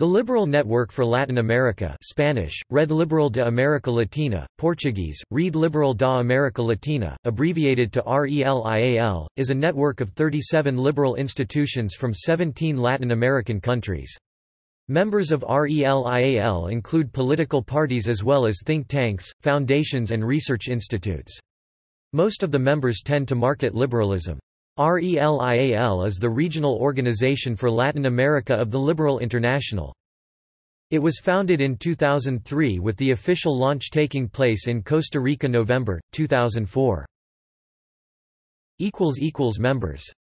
The Liberal Network for Latin America Spanish, Red Liberal de América Latina, Portuguese, Rede Liberal da América Latina, abbreviated to RELIAL, is a network of 37 liberal institutions from 17 Latin American countries. Members of RELIAL include political parties as well as think tanks, foundations and research institutes. Most of the members tend to market liberalism. RELIAL is the regional organization for Latin America of the Liberal International. It was founded in 2003 with the official launch taking place in Costa Rica November, 2004. Members